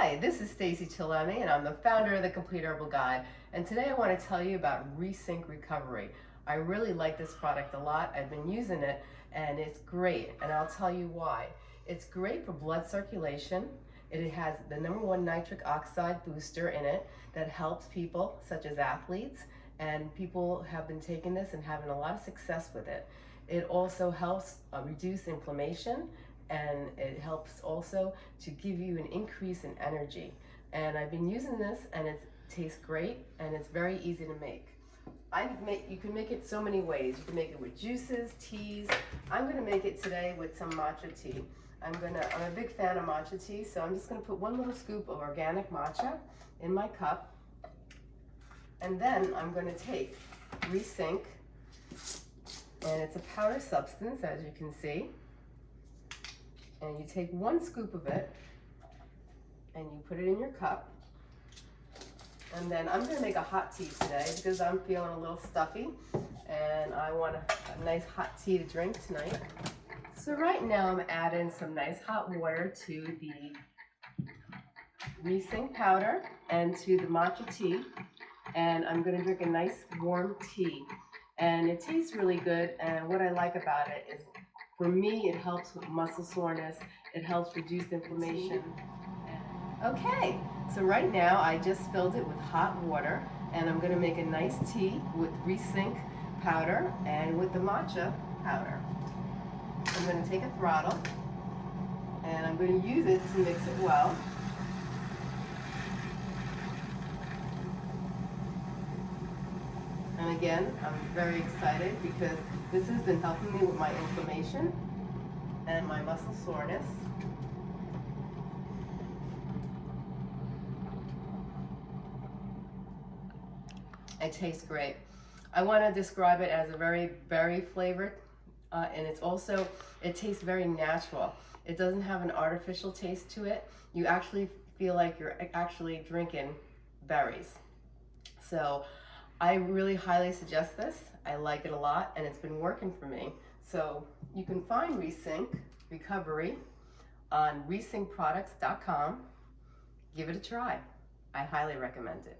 Hi, this is Stacey Chillemi and I'm the founder of the Complete Herbal Guide and today I want to tell you about Resync Recovery. I really like this product a lot. I've been using it and it's great and I'll tell you why. It's great for blood circulation. It has the number one nitric oxide booster in it that helps people such as athletes and people have been taking this and having a lot of success with it. It also helps uh, reduce inflammation and it helps also to give you an increase in energy. And I've been using this and it tastes great and it's very easy to make. I make, you can make it so many ways. You can make it with juices, teas. I'm gonna make it today with some matcha tea. I'm gonna, I'm a big fan of matcha tea, so I'm just gonna put one little scoop of organic matcha in my cup. And then I'm gonna take Resync, and it's a powder substance, as you can see and you take one scoop of it and you put it in your cup. And then I'm gonna make a hot tea today because I'm feeling a little stuffy and I want a, a nice hot tea to drink tonight. So right now I'm adding some nice hot water to the Resync powder and to the matcha tea. And I'm gonna drink a nice warm tea. And it tastes really good. And what I like about it is for me, it helps with muscle soreness. It helps reduce inflammation. Okay, so right now I just filled it with hot water and I'm gonna make a nice tea with Resync powder and with the matcha powder. I'm gonna take a throttle and I'm gonna use it to mix it well. And again, I'm very excited because this has been helping me with my inflammation and my muscle soreness. It tastes great. I want to describe it as a very berry flavored uh, and it's also, it tastes very natural. It doesn't have an artificial taste to it. You actually feel like you're actually drinking berries. So I really highly suggest this. I like it a lot and it's been working for me. So you can find Resync Recovery on resyncproducts.com. Give it a try. I highly recommend it.